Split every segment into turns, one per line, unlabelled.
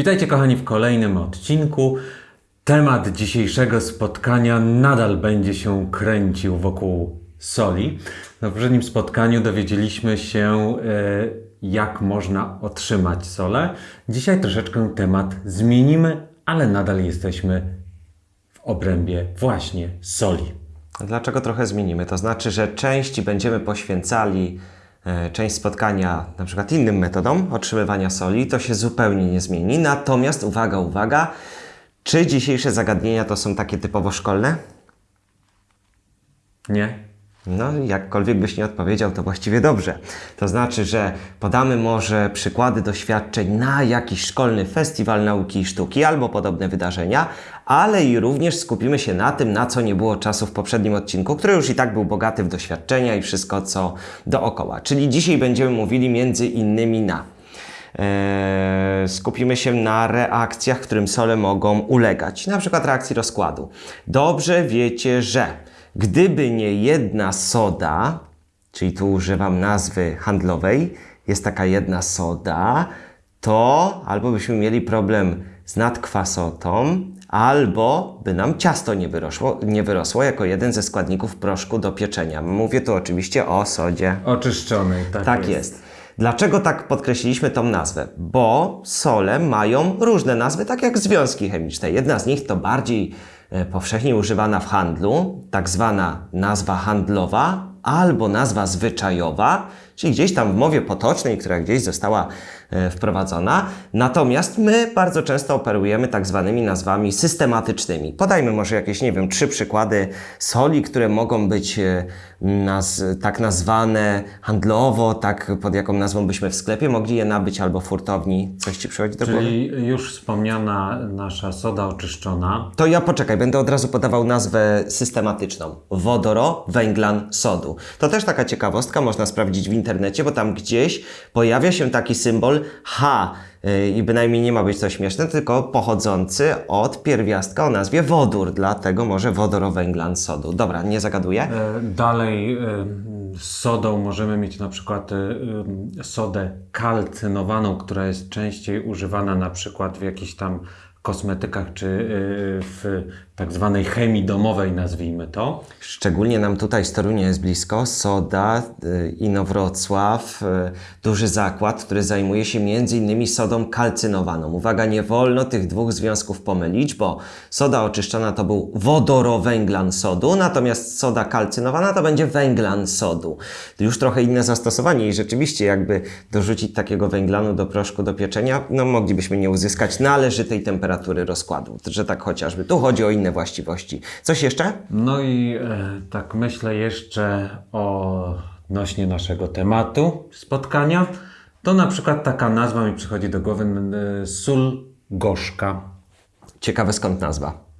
Witajcie kochani w kolejnym odcinku. Temat dzisiejszego spotkania nadal będzie się kręcił wokół soli. Na poprzednim spotkaniu dowiedzieliśmy się, e, jak można otrzymać solę. Dzisiaj troszeczkę temat zmienimy, ale nadal jesteśmy w obrębie właśnie soli.
Dlaczego trochę zmienimy? To znaczy, że części będziemy poświęcali część spotkania na przykład innym metodom otrzymywania soli, to się zupełnie nie zmieni. Natomiast uwaga, uwaga, czy dzisiejsze zagadnienia to są takie typowo szkolne?
Nie?
No, jakkolwiek byś nie odpowiedział, to właściwie dobrze. To znaczy, że podamy może przykłady doświadczeń na jakiś szkolny festiwal nauki i sztuki albo podobne wydarzenia, ale i również skupimy się na tym, na co nie było czasu w poprzednim odcinku, który już i tak był bogaty w doświadczenia i wszystko co dookoła. Czyli dzisiaj będziemy mówili między innymi na Eee, skupimy się na reakcjach, którym sole mogą ulegać, na przykład reakcji rozkładu. Dobrze wiecie, że gdyby nie jedna soda, czyli tu używam nazwy handlowej, jest taka jedna soda, to albo byśmy mieli problem z nadkwasotą, albo by nam ciasto nie wyrosło, nie wyrosło jako jeden ze składników proszku do pieczenia. Mówię tu oczywiście o sodzie.
Oczyszczonej, tak,
Tak jest. Dlaczego tak podkreśliliśmy tą nazwę? Bo sole mają różne nazwy, tak jak związki chemiczne. Jedna z nich to bardziej e, powszechnie używana w handlu, tak zwana nazwa handlowa albo nazwa zwyczajowa, czyli gdzieś tam w mowie potocznej, która gdzieś została wprowadzona. Natomiast my bardzo często operujemy tak zwanymi nazwami systematycznymi. Podajmy może jakieś, nie wiem, trzy przykłady soli, które mogą być e, naz tak nazwane handlowo, tak pod jaką nazwą byśmy w sklepie mogli je nabyć albo w hurtowni. Coś Ci przychodzi do głowy?
Czyli już wspomniana nasza soda oczyszczona.
To ja poczekaj, będę od razu podawał nazwę systematyczną. Wodoro, węglan, sodu. To też taka ciekawostka, można sprawdzić w internecie, bo tam gdzieś pojawia się taki symbol H. yy, I bynajmniej nie ma być to śmieszne, tylko pochodzący od pierwiastka o nazwie wodór. Dlatego może wodorowęglan sodu. Dobra, nie zagaduję.
E, Dalej e, z sodą możemy mieć na przykład e, e, sodę kalcynowaną, która jest częściej używana na przykład w jakichś tam kosmetykach czy e, w tak zwanej chemii domowej, nazwijmy to.
Szczególnie nam tutaj z Torunia jest blisko Soda, y, Inowrocław, y, duży zakład, który zajmuje się innymi sodą kalcynowaną. Uwaga, nie wolno tych dwóch związków pomylić, bo soda oczyszczona to był wodorowęglan sodu, natomiast soda kalcynowana to będzie węglan sodu. Już trochę inne zastosowanie i rzeczywiście jakby dorzucić takiego węglanu do proszku do pieczenia, no moglibyśmy nie uzyskać należytej temperatury rozkładu, że tak chociażby. Tu chodzi o inne właściwości. Coś jeszcze?
No i e, tak myślę jeszcze odnośnie naszego tematu spotkania. To na przykład taka nazwa mi przychodzi do głowy e, sól gorzka.
Ciekawe skąd nazwa.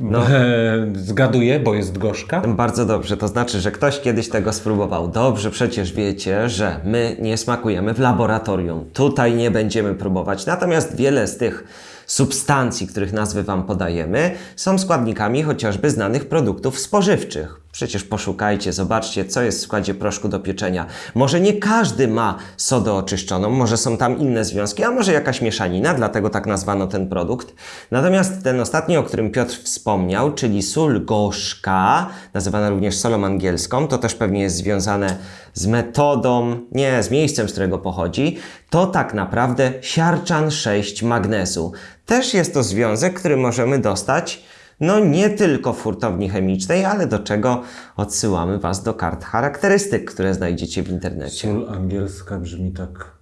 No.
E, zgaduję, bo jest gorzka.
Bardzo dobrze, to znaczy, że ktoś kiedyś tego spróbował. Dobrze, przecież wiecie, że my nie smakujemy w laboratorium. Tutaj nie będziemy próbować. Natomiast wiele z tych substancji, których nazwy Wam podajemy, są składnikami chociażby znanych produktów spożywczych. Przecież poszukajcie, zobaczcie, co jest w składzie proszku do pieczenia. Może nie każdy ma sodę oczyszczoną, może są tam inne związki, a może jakaś mieszanina, dlatego tak nazwano ten produkt. Natomiast ten ostatni, o którym Piotr wspomniał, czyli sól gorzka, nazywana również solą angielską, to też pewnie jest związane z metodą, nie, z miejscem, z którego pochodzi, to tak naprawdę siarczan 6 magnezu. Też jest to związek, który możemy dostać no nie tylko w hurtowni chemicznej, ale do czego odsyłamy Was do kart charakterystyk, które znajdziecie w internecie.
Sól angielska brzmi tak,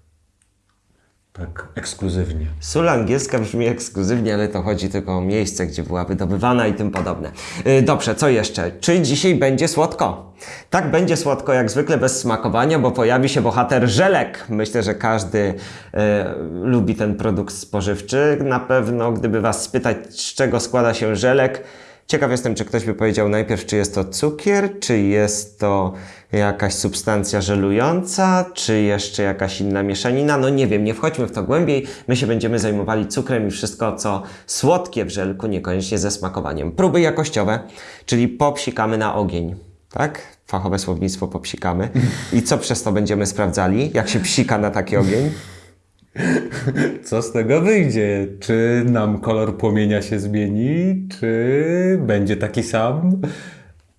tak ekskluzywnie.
Sól angielska brzmi ekskluzywnie, ale to chodzi tylko o miejsce, gdzie była wydobywana i tym podobne. Yy, dobrze, co jeszcze? Czy dzisiaj będzie słodko? Tak, będzie słodko jak zwykle bez smakowania, bo pojawi się bohater żelek. Myślę, że każdy e, lubi ten produkt spożywczy. Na pewno, gdyby Was spytać, z czego składa się żelek, Ciekaw jestem, czy ktoś by powiedział najpierw, czy jest to cukier, czy jest to jakaś substancja żelująca, czy jeszcze jakaś inna mieszanina. No nie wiem, nie wchodźmy w to głębiej. My się będziemy zajmowali cukrem i wszystko, co słodkie w żelku, niekoniecznie ze smakowaniem. Próby jakościowe, czyli popsikamy na ogień. Tak? Fachowe słownictwo popsikamy. I co przez to będziemy sprawdzali? Jak się psika na taki ogień?
Co z tego wyjdzie? Czy nam kolor płomienia się zmieni, czy będzie taki sam?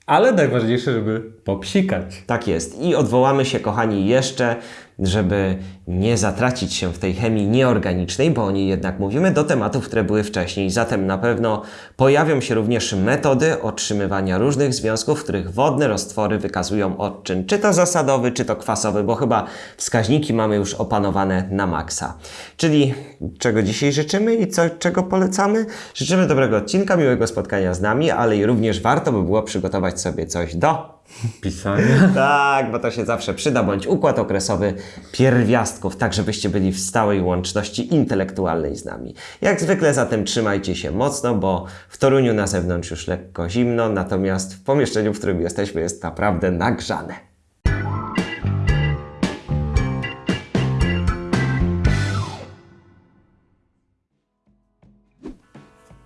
Ale najważniejsze, żeby popsikać.
Tak jest. I odwołamy się, kochani, jeszcze, żeby nie zatracić się w tej chemii nieorganicznej, bo o niej jednak mówimy, do tematów, które były wcześniej. Zatem na pewno pojawią się również metody otrzymywania różnych związków, w których wodne roztwory wykazują odczyn, czy to zasadowy, czy to kwasowy, bo chyba wskaźniki mamy już opanowane na maksa. Czyli czego dzisiaj życzymy i co, czego polecamy? Życzymy dobrego odcinka, miłego spotkania z nami, ale i również warto by było przygotować sobie coś do
Pisanie.
tak, bo to się zawsze przyda, bądź układ okresowy pierwiastków, tak żebyście byli w stałej łączności intelektualnej z nami. Jak zwykle zatem trzymajcie się mocno, bo w Toruniu na zewnątrz już lekko zimno, natomiast w pomieszczeniu, w którym jesteśmy jest naprawdę nagrzane.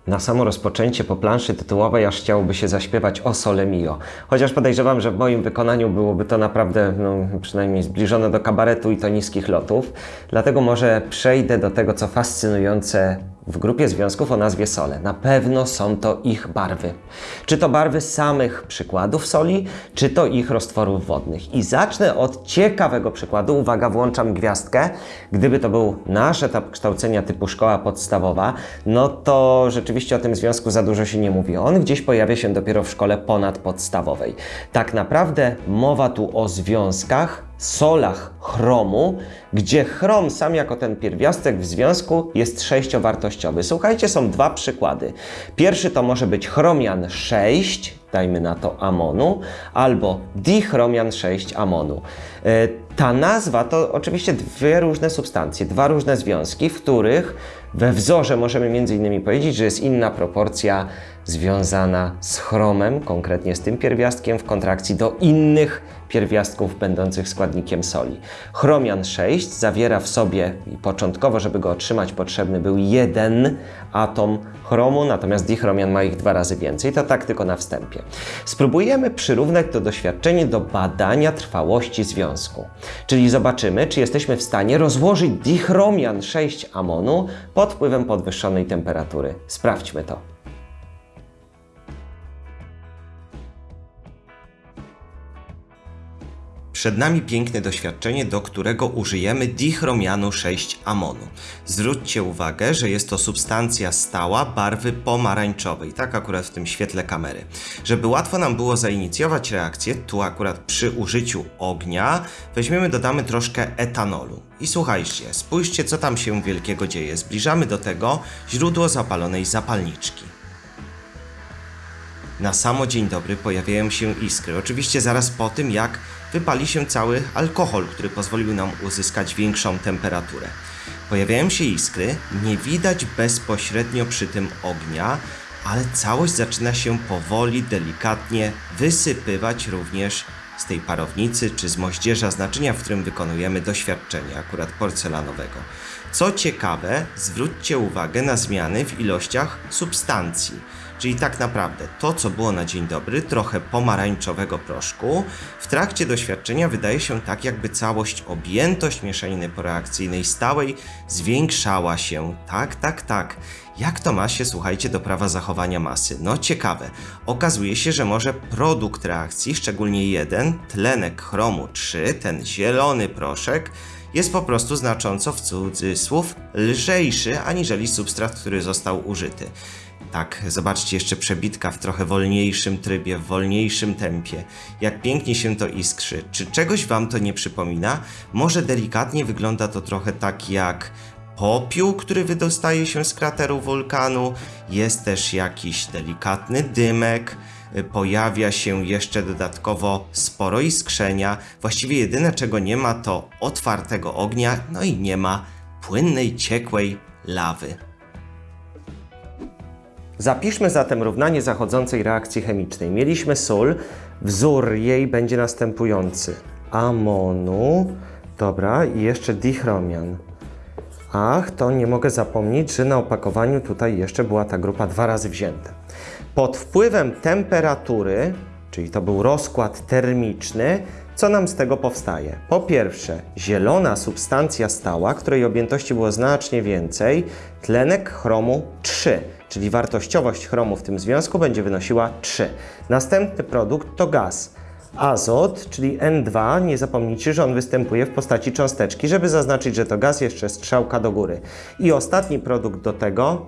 Na samo rozpoczęcie po planszy tytułowej aż chciałoby się zaśpiewać o Sole Mio. Chociaż podejrzewam, że w moim wykonaniu byłoby to naprawdę no, przynajmniej zbliżone do kabaretu i to niskich lotów. Dlatego może przejdę do tego, co fascynujące w grupie związków o nazwie sole. Na pewno są to ich barwy. Czy to barwy samych przykładów soli, czy to ich roztworów wodnych. I zacznę od ciekawego przykładu. Uwaga, włączam gwiazdkę. Gdyby to był nasz etap kształcenia typu szkoła podstawowa, no to rzeczywiście o tym związku za dużo się nie mówi. On gdzieś pojawia się dopiero w szkole ponadpodstawowej. Tak naprawdę mowa tu o związkach, solach chromu, gdzie chrom sam jako ten pierwiastek w związku jest sześciowartościowy. Słuchajcie, są dwa przykłady. Pierwszy to może być chromian 6, dajmy na to amonu, albo dichromian 6 amonu. E, Ta nazwa to oczywiście dwie różne substancje, dwa różne związki, w których we wzorze możemy między innymi powiedzieć, że jest inna proporcja związana z chromem, konkretnie z tym pierwiastkiem, w kontrakcji do innych pierwiastków będących składnikiem soli. Chromian 6 zawiera w sobie, i początkowo, żeby go otrzymać, potrzebny był jeden atom chromu, natomiast dichromian ma ich dwa razy więcej. To tak tylko na wstępie. Spróbujemy przyrównać to doświadczenie do badania trwałości związku. Czyli zobaczymy, czy jesteśmy w stanie rozłożyć dichromian 6 amonu pod wpływem podwyższonej temperatury. Sprawdźmy to.
Przed nami piękne doświadczenie, do którego użyjemy dichromianu 6-amonu. Zwróćcie uwagę, że jest to substancja stała barwy pomarańczowej, tak akurat w tym świetle kamery. Żeby łatwo nam było zainicjować reakcję, tu akurat przy użyciu ognia, weźmiemy, dodamy troszkę etanolu. I słuchajcie, spójrzcie co tam się wielkiego dzieje. Zbliżamy do tego źródło zapalonej zapalniczki. Na samo dzień dobry pojawiają się iskry. Oczywiście zaraz po tym, jak wypali się cały alkohol, który pozwolił nam uzyskać większą temperaturę. Pojawiają się iskry, nie widać bezpośrednio przy tym ognia, ale całość zaczyna się powoli, delikatnie wysypywać również z tej parownicy czy z moździerza z naczynia, w którym wykonujemy doświadczenie, akurat porcelanowego. Co ciekawe, zwróćcie uwagę na zmiany w ilościach substancji. Czyli tak naprawdę to, co było na dzień dobry, trochę pomarańczowego proszku, w trakcie doświadczenia wydaje się tak, jakby całość, objętość mieszaniny poreakcyjnej stałej zwiększała się. Tak, tak, tak. Jak to ma się, słuchajcie, do prawa zachowania masy? No ciekawe. Okazuje się, że może produkt reakcji, szczególnie jeden, tlenek chromu 3, ten zielony proszek, jest po prostu znacząco w cudzysłów lżejszy aniżeli substrat, który został użyty. Tak, zobaczcie jeszcze przebitka w trochę wolniejszym trybie, w wolniejszym tempie. Jak pięknie się to iskrzy. Czy czegoś wam to nie przypomina? Może delikatnie wygląda to trochę tak jak popiół, który wydostaje się z krateru wulkanu. Jest też jakiś delikatny dymek. Pojawia się jeszcze dodatkowo sporo iskrzenia. Właściwie jedyne czego nie ma to otwartego ognia, no i nie ma płynnej, ciekłej lawy.
Zapiszmy zatem równanie zachodzącej reakcji chemicznej. Mieliśmy sól, wzór jej będzie następujący. Amonu, dobra, i jeszcze dichromian. Ach, to nie mogę zapomnieć, że na opakowaniu tutaj jeszcze była ta grupa dwa razy wzięta. Pod wpływem temperatury, czyli to był rozkład termiczny, Co nam z tego powstaje? Po pierwsze, zielona substancja stała, której objętości było znacznie więcej, tlenek chromu 3, czyli wartościowość chromu w tym związku będzie wynosiła 3. Następny produkt to gaz. Azot, czyli N2, nie zapomnijcie, że on występuje w postaci cząsteczki, żeby zaznaczyć, że to gaz, jeszcze strzałka do góry. I ostatni produkt do tego,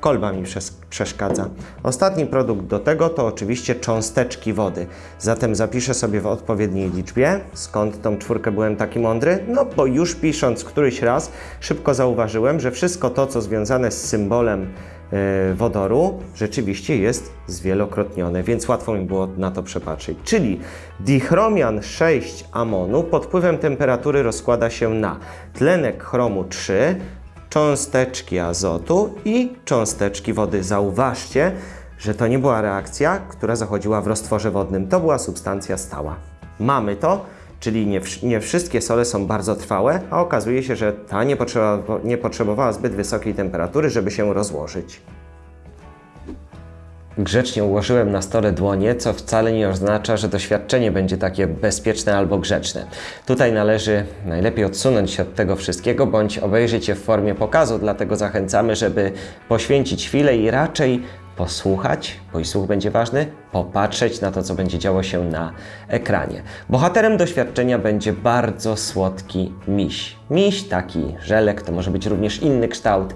kolba mi przes- przeszkadza. Ostatni produkt do tego to oczywiście cząsteczki wody. Zatem zapiszę sobie w odpowiedniej liczbie. Skąd tą czwórkę byłem taki mądry? No bo już pisząc któryś raz szybko zauważyłem, że wszystko to, co związane z symbolem e, wodoru, rzeczywiście jest zwielokrotnione, więc łatwo mi było na to przepatrzeć. Czyli dichromian 6 amonu pod wpływem temperatury rozkłada się na tlenek chromu 3, cząsteczki azotu i cząsteczki wody. Zauważcie, że to nie była reakcja, która zachodziła w roztworze wodnym, to była substancja stała. Mamy to, czyli nie, nie wszystkie sole są bardzo trwałe, a okazuje się, że ta nie, potrzeba, nie potrzebowała zbyt wysokiej temperatury, żeby się rozłożyć.
Grzecznie ułożyłem na stole dłonie, co wcale nie oznacza, że doświadczenie będzie takie bezpieczne albo grzeczne. Tutaj należy najlepiej odsunąć się od tego wszystkiego, bądź obejrzeć je w formie pokazu, dlatego zachęcamy, żeby poświęcić chwilę i raczej posłuchać, bo i słuch będzie ważny, popatrzeć na to, co będzie działo się na ekranie. Bohaterem doświadczenia będzie bardzo słodki miś. Miś, taki żelek, to może być również inny kształt.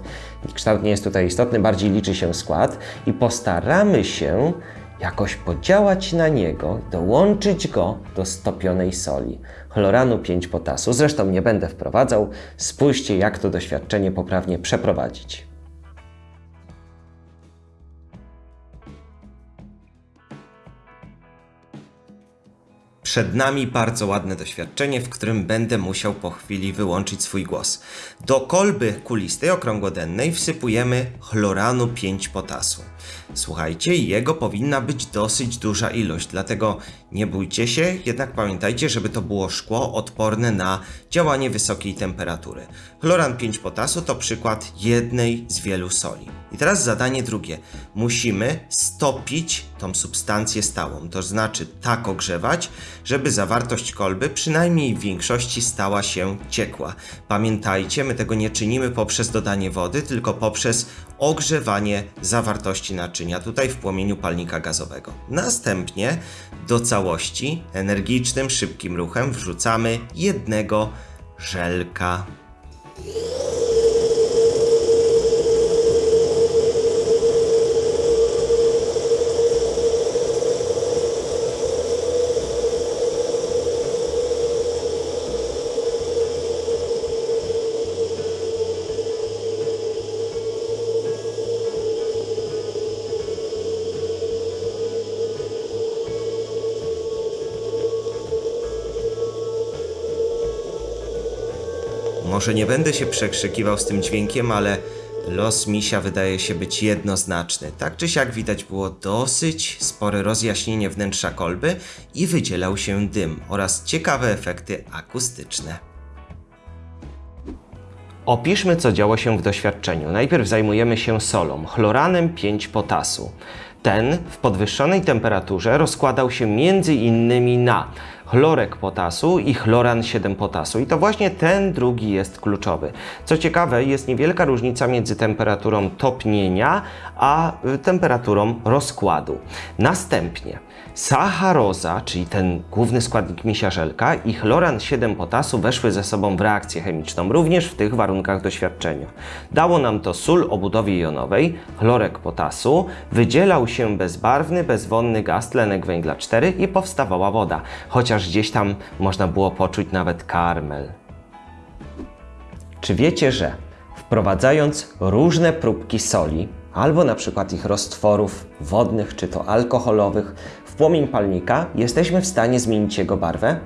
Kształt nie jest tutaj istotny, bardziej liczy się skład i postaramy się jakoś podziałać na niego, dołączyć go do stopionej soli. Chloranu 5 potasu. Zresztą nie będę wprowadzał. Spójrzcie, jak to doświadczenie poprawnie przeprowadzić.
Przed nami bardzo ładne doświadczenie, w którym będę musiał po chwili wyłączyć swój głos. Do kolby kulistej okrągłodennej wsypujemy chloranu 5 potasu. Słuchajcie, jego powinna być dosyć duża ilość, dlatego nie bójcie się, jednak pamiętajcie, żeby to było szkło odporne na działanie wysokiej temperatury. Chloran 5 potasu to przykład jednej z wielu soli. I teraz zadanie drugie. Musimy stopić tą substancję stałą, to znaczy tak ogrzewać, żeby zawartość kolby przynajmniej w większości stała się ciekła. Pamiętajcie, my tego nie czynimy poprzez dodanie wody, tylko poprzez ogrzewanie zawartości naczynia, tutaj w płomieniu palnika gazowego. Następnie do całości energicznym, szybkim ruchem wrzucamy jednego żelka. Może nie będę się przekrzykiwał z tym dźwiękiem, ale los misia wydaje się być jednoznaczny. Tak czy siak widać było dosyć spore rozjaśnienie wnętrza kolby i wydzielał się dym oraz ciekawe efekty akustyczne.
Opiszmy, co działo się w doświadczeniu. Najpierw zajmujemy się solą, chloranem 5 potasu. Ten w podwyższonej temperaturze rozkładał się między innymi na chlorek potasu i chloran 7 potasu. I to właśnie ten drugi jest kluczowy. Co ciekawe, jest niewielka różnica między temperaturą topnienia a y, temperaturą rozkładu. Następnie sacharoza, czyli ten główny składnik misia żelka i chloran 7 potasu weszły ze sobą w reakcję chemiczną, również w tych warunkach doświadczenia. Dało nam to sól o budowie jonowej, chlorek potasu, wydzielał się bezbarwny, bezwonny gaz tlenek węgla 4 i powstawała woda, chociaż gdzieś tam można było poczuć nawet karmel. Czy wiecie, że wprowadzając różne próbki soli, albo na przykład ich roztworów wodnych czy to alkoholowych w płomień palnika, jesteśmy w stanie zmienić jego barwę?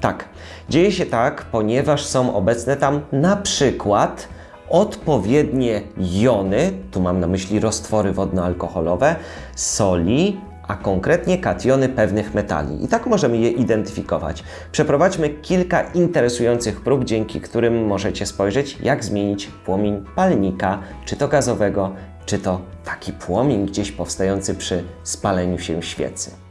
Tak, dzieje się tak, ponieważ są obecne tam na przykład odpowiednie jony, tu mam na myśli roztwory wodno-alkoholowe, soli, a konkretnie kationy pewnych metali. I tak możemy je identyfikować. Przeprowadźmy kilka interesujących prób, dzięki którym możecie spojrzeć, jak zmienić płomień palnika, czy to gazowego, czy to taki płomień gdzieś powstający przy spaleniu się świecy.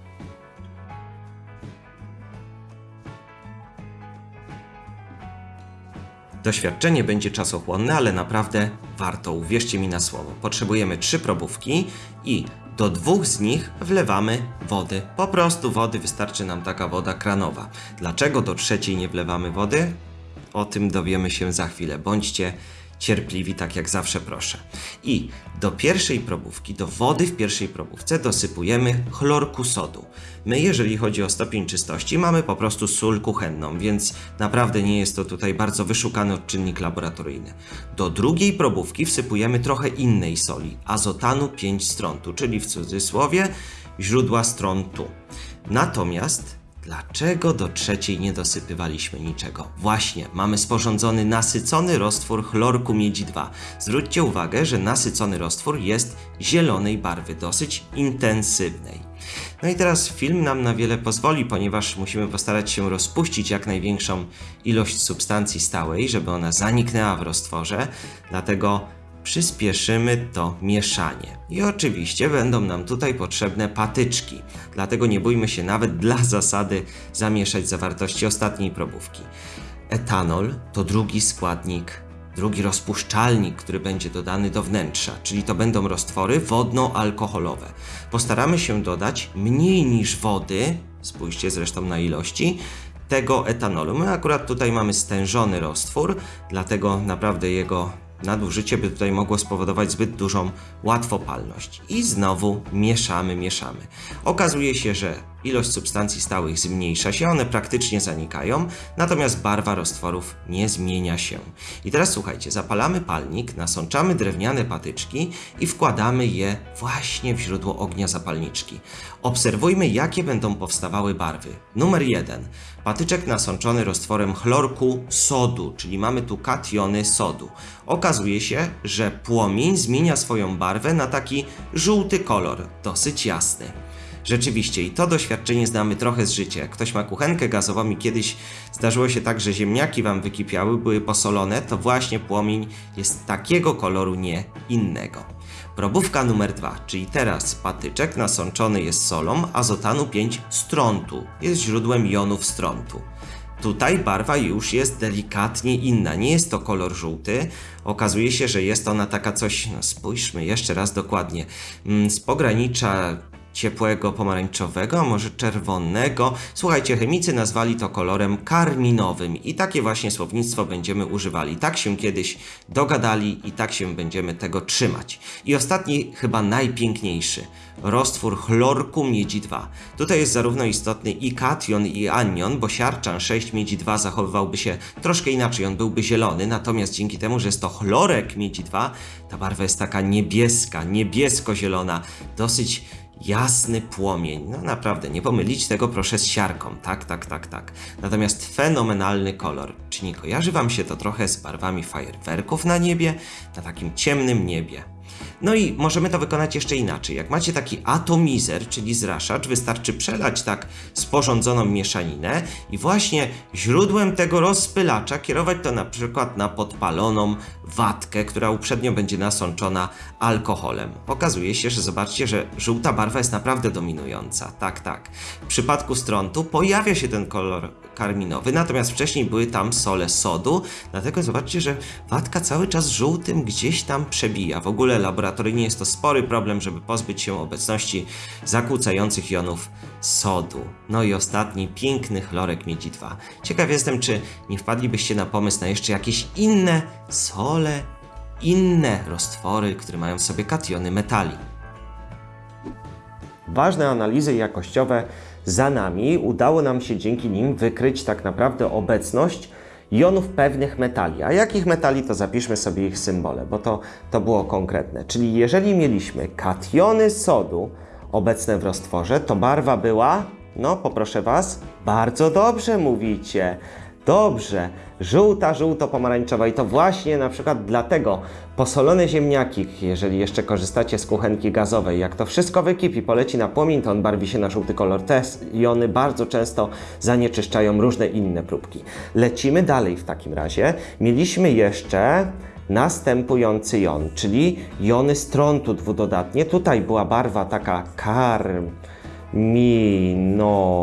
Doświadczenie będzie czasochłonne, ale naprawdę warto, uwierzcie mi na słowo. Potrzebujemy trzy probówki i do dwóch z nich wlewamy wody. Po prostu wody, wystarczy nam taka woda kranowa. Dlaczego do trzeciej nie wlewamy wody? O tym dowiemy się za chwilę. Bądźcie cierpliwi, tak jak zawsze proszę. I do pierwszej probówki, do wody w pierwszej probówce dosypujemy chlorku sodu. My, jeżeli chodzi o stopień czystości, mamy po prostu sól kuchenną, więc naprawdę nie jest to tutaj bardzo wyszukany odczynnik laboratoryjny. Do drugiej probówki wsypujemy trochę innej soli, azotanu 5 strontu, czyli w cudzysłowie źródła strontu. Natomiast Dlaczego do trzeciej nie dosypywaliśmy niczego? Właśnie, mamy sporządzony nasycony roztwór chlorku miedzi 2. Zwróćcie uwagę, że nasycony roztwór jest zielonej barwy, dosyć intensywnej. No i teraz film nam na wiele pozwoli, ponieważ musimy postarać się rozpuścić jak największą ilość substancji stałej, żeby ona zaniknęła w roztworze, dlatego przyspieszymy to mieszanie. I oczywiście będą nam tutaj potrzebne patyczki, dlatego nie bójmy się nawet dla zasady zamieszać zawartości ostatniej probówki. Etanol to drugi składnik, drugi rozpuszczalnik, który będzie dodany do wnętrza, czyli to będą roztwory wodno-alkoholowe. Postaramy się dodać mniej niż wody, spójrzcie zresztą na ilości, tego etanolu. My akurat tutaj mamy stężony roztwór, dlatego naprawdę jego nadużycie by tutaj mogło spowodować zbyt dużą łatwopalność. I znowu mieszamy, mieszamy. Okazuje się, że ilość substancji stałych zmniejsza się, one praktycznie zanikają, natomiast barwa roztworów nie zmienia się. I teraz słuchajcie, zapalamy palnik, nasączamy drewniane patyczki i wkładamy je właśnie w źródło ognia zapalniczki. Obserwujmy, jakie będą powstawały barwy. Numer jeden. Patyczek nasączony roztworem chlorku sodu, czyli mamy tu kationy sodu. Okazuje się, że płomień zmienia swoją barwę na taki żółty kolor, dosyć jasny. Rzeczywiście, i to doświadczenie znamy trochę z życia. Ktoś ma kuchenkę gazową i kiedyś zdarzyło się tak, że ziemniaki wam wykipiały, były posolone, to właśnie płomień jest takiego koloru, nie innego. Probówka numer dwa, czyli teraz patyczek nasączony jest solą azotanu 5 strontu. Jest źródłem jonów strontu. Tutaj barwa już jest delikatnie inna, nie jest to kolor żółty. Okazuje się, że jest ona taka coś, no spójrzmy jeszcze raz dokładnie, mm, z pogranicza ciepłego pomarańczowego, a może czerwonego. Słuchajcie, chemicy nazwali to kolorem karminowym i takie właśnie słownictwo będziemy używali. Tak się kiedyś dogadali i tak się będziemy tego trzymać. I ostatni, chyba najpiękniejszy, roztwór chlorku miedzi 2. Tutaj jest zarówno istotny i kation i anion, bo siarczan 6 miedzi 2 zachowywałby się troszkę inaczej, on byłby zielony, natomiast dzięki temu, że jest to chlorek miedzi 2, ta barwa jest taka niebieska, niebiesko-zielona, dosyć jasny płomień. No naprawdę, nie pomylić tego proszę z siarką. Tak, tak, tak, tak. Natomiast fenomenalny kolor. Czy nie kojarzy Wam się to trochę z barwami fajerwerków na niebie? Na takim ciemnym niebie. No i możemy to wykonać jeszcze inaczej. Jak macie taki atomizer, czyli zraszacz, wystarczy przelać tak sporządzoną mieszaninę i właśnie źródłem tego rozpylacza kierować to na przykład na podpaloną watkę, która uprzednio będzie nasączona alkoholem. Okazuje się, że zobaczcie, że żółta barwa jest naprawdę dominująca. Tak, tak. W przypadku strontu pojawia się ten kolor karminowy, natomiast wcześniej były tam sole sodu, dlatego zobaczcie, że watka cały czas żółtym gdzieś tam przebija. W ogóle laboratoryjnie jest to spory problem, żeby pozbyć się obecności zakłócających jonów sodu. No i ostatni, piękny chlorek miedzi 2. Ciekaw jestem, czy nie wpadlibyście na pomysł na jeszcze jakieś inne sole, inne roztwory, które mają w sobie kationy metali.
Ważne analizy jakościowe za nami. Udało nam się dzięki nim wykryć tak naprawdę obecność jonów pewnych metali. A jakich metali, to zapiszmy sobie ich symbole, bo to, to było konkretne. Czyli jeżeli mieliśmy kationy sodu obecne w roztworze, to barwa była, no poproszę Was, bardzo dobrze mówicie. Dobrze, żółta, żółto-pomarańczowa i to właśnie na przykład dlatego posolone ziemniaki, jeżeli jeszcze korzystacie z kuchenki gazowej, jak to wszystko wykipi, poleci na płomień, to on barwi się na żółty kolor. Te jony bardzo często zanieczyszczają różne inne próbki. Lecimy dalej w takim razie. Mieliśmy jeszcze następujący jon, czyli jony strontu dwudodatnie. Tutaj była barwa taka karm,
minowa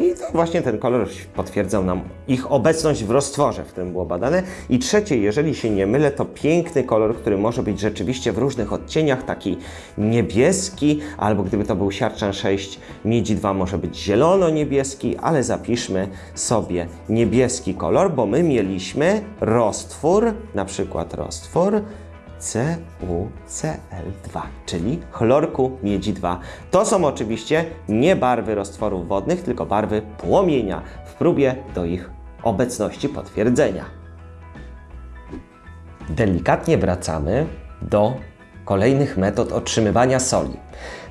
i to właśnie ten kolor potwierdzał nam ich obecność w roztworze, w którym było badane. I trzecie, jeżeli się nie mylę, to piękny kolor, który może być rzeczywiście w różnych odcieniach, taki niebieski, albo gdyby to był siarczan 6, miedzi 2 może być zielono-niebieski, ale zapiszmy sobie niebieski kolor, bo my mieliśmy roztwór, na przykład roztwór CuCl2, czyli chlorku miedzi 2. To są oczywiście nie barwy roztworów wodnych, tylko barwy płomienia w próbie do ich obecności potwierdzenia. Delikatnie wracamy do kolejnych metod otrzymywania soli.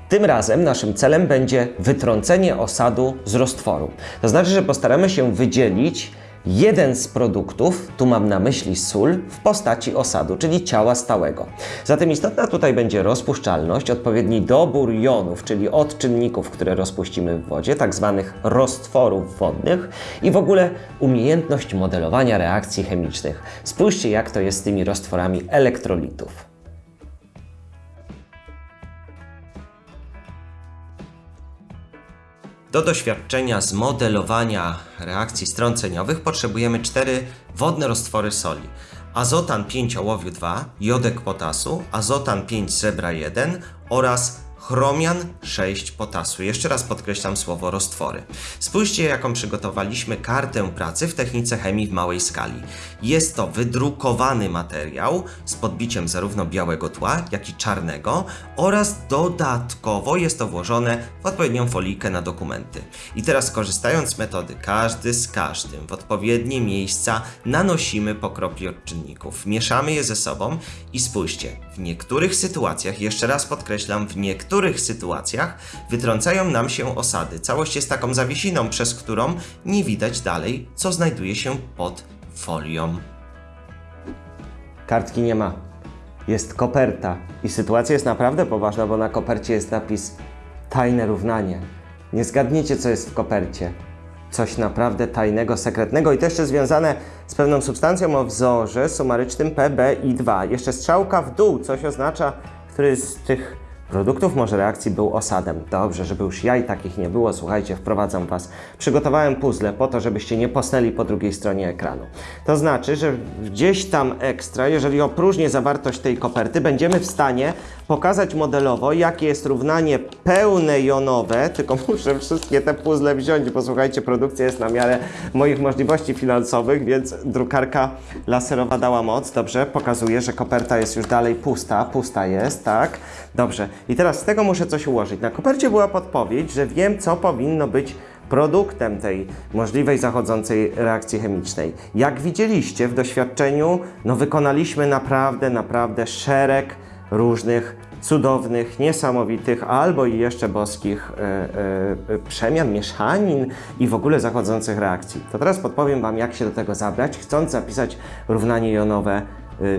Tym razem naszym celem będzie wytrącenie osadu z roztworu. To znaczy, że postaramy się wydzielić jeden z produktów, tu mam na myśli sól, w postaci osadu, czyli ciała stałego. Zatem istotna tutaj będzie rozpuszczalność, odpowiedni dobór jonów, czyli odczynników, które rozpuścimy w wodzie, tak zwanych roztworów wodnych i w ogóle umiejętność modelowania reakcji chemicznych. Spójrzcie, jak to jest z tymi roztworami elektrolitów.
Do doświadczenia z modelowania reakcji strąceniowych potrzebujemy cztery wodne roztwory soli. Azotan 5 ołowiu 2, jodek potasu, azotan 5 srebra 1 oraz chromian 6 potasu. Jeszcze raz podkreślam słowo roztwory. Spójrzcie, jaką przygotowaliśmy kartę pracy w technice chemii w małej skali. Jest to wydrukowany materiał z podbiciem zarówno białego tła, jak i czarnego oraz dodatkowo jest to włożone w odpowiednią folijkę na dokumenty. I teraz korzystając z metody każdy z każdym w odpowiednie miejsca nanosimy po kropli odczynników. Mieszamy je ze sobą i spójrzcie, w niektórych sytuacjach, jeszcze raz podkreślam, w niektórych sytuacjach wytrącają nam się osady. Całość jest taką zawiesiną, przez którą nie widać dalej, co znajduje się pod folią.
Kartki nie ma. Jest koperta. I sytuacja jest naprawdę poważna, bo na kopercie jest napis tajne równanie. Nie zgadniecie, co jest w kopercie. Coś naprawdę tajnego, sekretnego i to jeszcze związane z pewną substancją o wzorze sumarycznym PBI2. Jeszcze strzałka w dół, coś oznacza, który z tych produktów może reakcji był osadem. Dobrze, żeby już jaj takich nie było, słuchajcie, wprowadzam Was. Przygotowałem puzzle po to, żebyście nie posnęli po drugiej stronie ekranu. To znaczy, że gdzieś tam ekstra, jeżeli opróżnię zawartość tej koperty, będziemy w stanie pokazać modelowo, jakie jest równanie pełne jonowe, tylko muszę wszystkie te puzzle wziąć, bo słuchajcie, produkcja jest na miarę moich możliwości finansowych, więc drukarka laserowa dała moc. Dobrze, pokazuje, że koperta jest już dalej pusta, pusta jest, tak? Dobrze. I teraz z tego muszę coś ułożyć. Na kopercie była podpowiedź, że wiem, co powinno być produktem tej możliwej zachodzącej reakcji chemicznej. Jak widzieliście w doświadczeniu, no wykonaliśmy naprawdę, naprawdę szereg różnych cudownych, niesamowitych albo i jeszcze boskich e, e, przemian, mieszanin i w ogóle zachodzących reakcji. To teraz podpowiem Wam, jak się do tego zabrać, chcąc zapisać równanie jonowe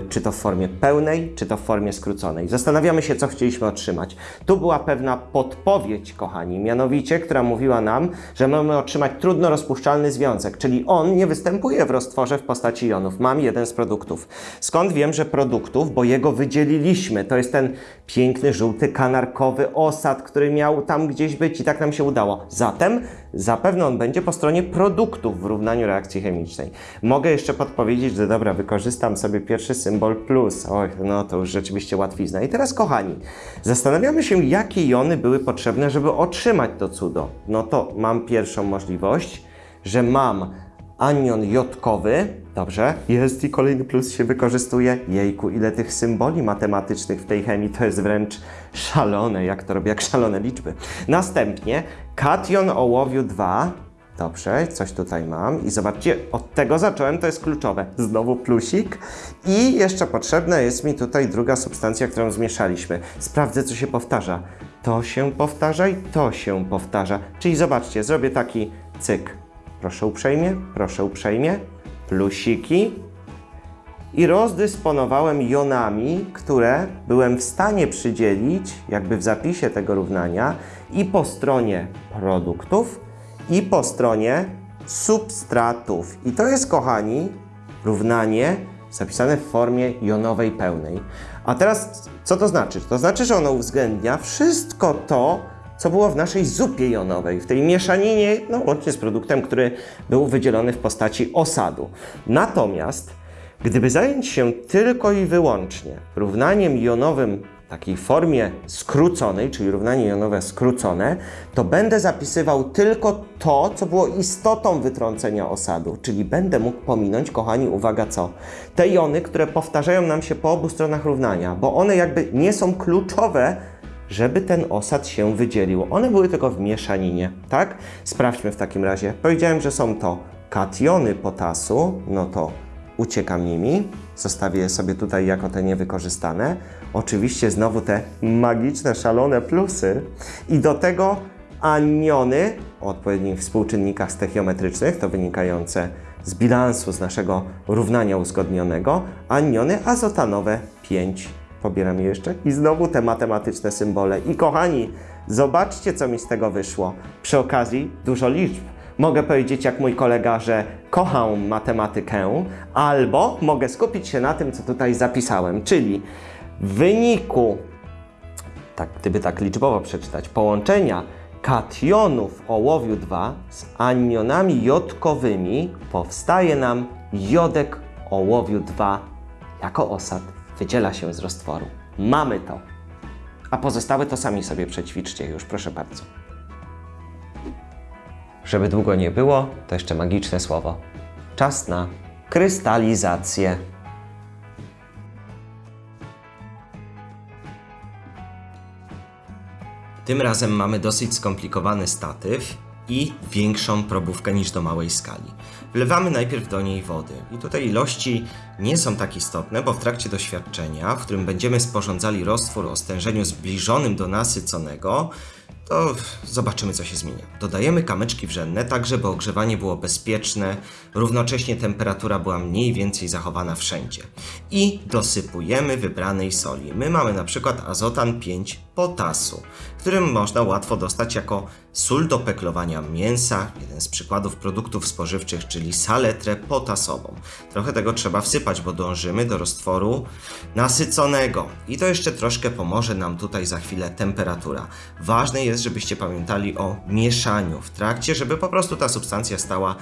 czy to w formie pełnej, czy to w formie skróconej. Zastanawiamy się, co chcieliśmy otrzymać. Tu była pewna podpowiedź, kochani, mianowicie, która mówiła nam, że mamy otrzymać trudno rozpuszczalny związek, czyli on nie występuje w roztworze w postaci jonów. Mam jeden z produktów. Skąd wiem, że produktów? Bo jego wydzieliliśmy. To jest ten piękny, żółty, kanarkowy osad, który miał tam gdzieś być i tak nam się udało. Zatem zapewne on będzie po stronie produktów w równaniu reakcji chemicznej. Mogę jeszcze podpowiedzieć, że dobra, wykorzystam sobie pierwszy symbol plus. Oj, no to już rzeczywiście łatwizna. I teraz, kochani, zastanawiamy się, jakie jony były potrzebne, żeby otrzymać to cudo. No to mam pierwszą możliwość, że mam anion jodkowy, dobrze, jest i kolejny plus się wykorzystuje. Jejku, ile tych symboli matematycznych w tej chemii, to jest wręcz szalone, jak to robię, jak szalone liczby. Następnie kation ołowiu 2, Dobrze, coś tutaj mam i zobaczcie, od tego zacząłem, to jest kluczowe. Znowu plusik i jeszcze potrzebna jest mi tutaj druga substancja, którą zmieszaliśmy. Sprawdzę, co się powtarza. To się powtarza i to się powtarza. Czyli zobaczcie, zrobię taki cyk. Proszę uprzejmie, proszę uprzejmie. Plusiki. I rozdysponowałem jonami, które byłem w stanie przydzielić, jakby w zapisie tego równania, i po stronie produktów, i po stronie substratów. I to jest, kochani, równanie zapisane w formie jonowej pełnej. A teraz, co to znaczy? To znaczy, że ono uwzględnia wszystko to, co było w naszej zupie jonowej, w tej mieszaninie, no łącznie z produktem, który był wydzielony w postaci osadu. Natomiast gdyby zająć się tylko i wyłącznie równaniem jonowym takiej formie skróconej, czyli równanie jonowe skrócone, to będę zapisywał tylko to, co było istotą wytrącenia osadu, czyli będę mógł pominąć, kochani, uwaga co? Te jony, które powtarzają nam się po obu stronach równania, bo one jakby nie są kluczowe, żeby ten osad się wydzielił. One były tylko w mieszaninie, tak? Sprawdźmy w takim razie. Powiedziałem, że są to kationy potasu, no to uciekam nimi, zostawię je sobie tutaj jako te niewykorzystane. Oczywiście znowu te magiczne, szalone plusy i do tego aniony o odpowiednich współczynnikach stechiometrycznych, to wynikające z bilansu z naszego równania uzgodnionego, aniony azotanowe 5. Pobieram je jeszcze i znowu te matematyczne symbole. I kochani, zobaczcie, co mi z tego wyszło. Przy okazji dużo liczb. Mogę powiedzieć, jak mój kolega, że kocham matematykę, albo mogę skupić się na tym, co tutaj zapisałem, czyli w wyniku, tak, gdyby tak liczbowo przeczytać, połączenia kationów ołowiu 2 z anionami jodkowymi powstaje nam jodek ołowiu 2 jako osad wydziela się z roztworu. Mamy to. A pozostałe to sami sobie przećwiczcie już, proszę bardzo. Żeby długo nie było, to jeszcze magiczne słowo. Czas na krystalizację. Tym razem mamy dosyć skomplikowany statyw i większą probówkę niż do małej skali. Wlewamy najpierw do niej wody. I tutaj ilości nie są tak istotne, bo w trakcie doświadczenia, w którym będziemy sporządzali roztwór o stężeniu zbliżonym do nasyconego, to zobaczymy, co się zmienia. Dodajemy kamyczki wrzenne, tak żeby ogrzewanie było bezpieczne, równocześnie temperatura była mniej więcej zachowana wszędzie. I dosypujemy wybranej soli. My mamy na przykład azotan 5 potasu, którym można łatwo dostać jako sól do peklowania mięsa, jeden z przykładów produktów spożywczych, czyli saletrę potasową. Trochę tego trzeba wsypać, bo dążymy do roztworu nasyconego. I to jeszcze troszkę pomoże nam tutaj za chwilę temperatura. Ważne jest, żebyście pamiętali o mieszaniu w trakcie, żeby po prostu ta substancja stała,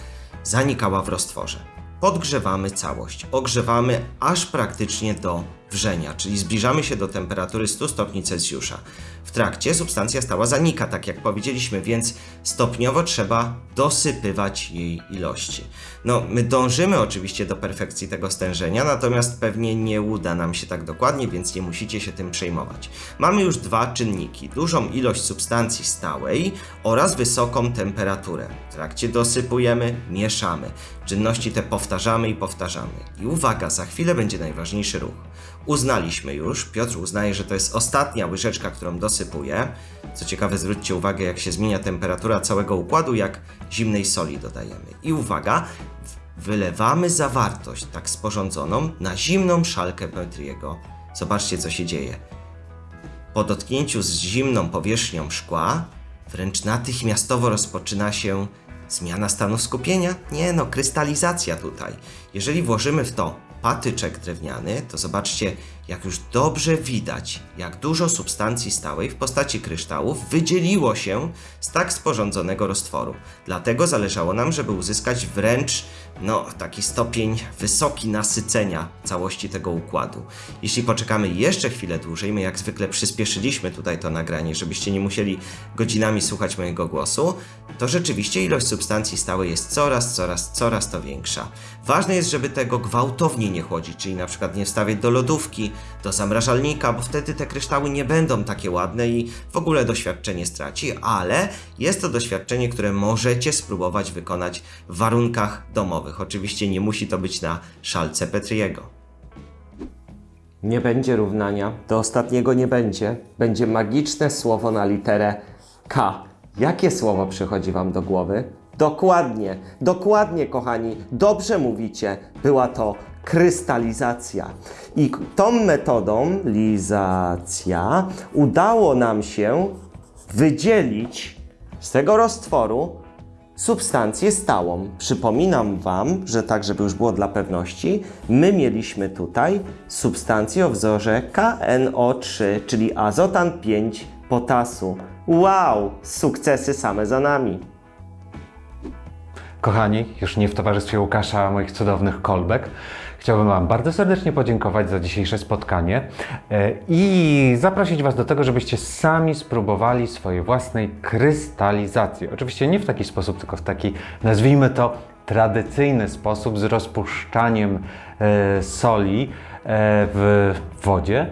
zanikała w roztworze. Podgrzewamy całość, ogrzewamy aż praktycznie do wrzenia, czyli zbliżamy się do temperatury 100 stopni Celsjusza. W trakcie substancja stała zanika, tak jak powiedzieliśmy, więc stopniowo trzeba dosypywać jej ilości. No, my dążymy oczywiście do perfekcji tego stężenia, natomiast pewnie nie uda nam się tak dokładnie, więc nie musicie się tym przejmować. Mamy już dwa czynniki: dużą ilość substancji stałej oraz wysoką temperaturę. W trakcie dosypujemy, mieszamy. Czynności te powtarzamy i powtarzamy. I uwaga, za chwilę będzie najważniejszy ruch. Uznaliśmy już, Piotr uznaje, że to jest ostatnia łyżeczka, którą dosypuje. Co ciekawe, zwróćcie uwagę, jak się zmienia temperatura całego układu, jak zimnej soli dodajemy. I uwaga, wylewamy zawartość tak sporządzoną na zimną szalkę Petriego. Zobaczcie, co się dzieje. Po dotknięciu z zimną powierzchnią szkła, wręcz natychmiastowo rozpoczyna się zmiana stanu skupienia? Nie no, krystalizacja tutaj. Jeżeli włożymy w to patyczek drewniany, to zobaczcie, jak już dobrze widać, jak dużo substancji stałej w postaci kryształów wydzieliło się z tak sporządzonego roztworu. Dlatego zależało nam, żeby uzyskać wręcz no, taki stopień wysoki nasycenia całości tego układu. Jeśli poczekamy jeszcze chwilę dłużej, my jak zwykle przyspieszyliśmy tutaj to nagranie, żebyście nie musieli godzinami słuchać mojego głosu, to rzeczywiście ilość substancji stałej jest coraz, coraz, coraz to większa. Ważne jest, żeby tego gwałtownie nie chłodzić, czyli na przykład nie wstawiać do lodówki, do zamrażalnika, bo wtedy te kryształy nie będą takie ładne i w ogóle doświadczenie straci, ale jest to doświadczenie, które możecie spróbować wykonać w warunkach domowych. Oczywiście nie musi to być na szalce Petriego. Nie będzie równania, do ostatniego nie będzie. Będzie magiczne słowo na literę K. Jakie słowo przychodzi Wam do głowy? Dokładnie, dokładnie, kochani, dobrze mówicie. Była to krystalizacja. I tą metodą, lizacja, udało nam się wydzielić z tego roztworu substancję stałą. Przypominam Wam, że tak, żeby już było dla pewności, my mieliśmy tutaj substancję o wzorze KNO3, czyli azotan 5 potasu. Wow, sukcesy same za nami.
Kochani, już nie w towarzystwie Łukasza, moich cudownych kolbek, chciałbym Wam bardzo serdecznie podziękować za dzisiejsze spotkanie e, i zaprosić Was do tego, żebyście sami spróbowali swojej własnej krystalizacji. Oczywiście nie w taki sposób, tylko w taki, nazwijmy to, tradycyjny sposób z rozpuszczaniem e, soli e, w wodzie.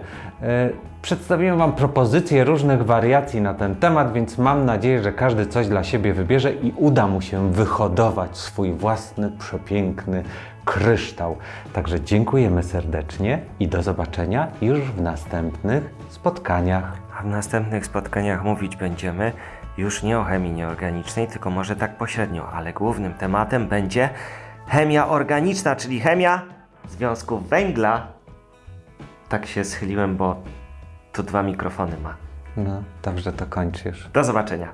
Przedstawiłem Wam propozycje różnych wariacji na ten temat, więc mam nadzieję, że każdy coś dla siebie wybierze i uda mu się wyhodować swój własny, przepiękny kryształ. Także dziękujemy serdecznie i do zobaczenia już w następnych spotkaniach.
A w następnych spotkaniach mówić będziemy już nie o chemii nieorganicznej, tylko może tak pośrednio, ale głównym tematem będzie chemia organiczna, czyli chemia związków węgla. Tak się schyliłem, bo tu dwa mikrofony ma.
No, dobrze to kończysz.
Do zobaczenia.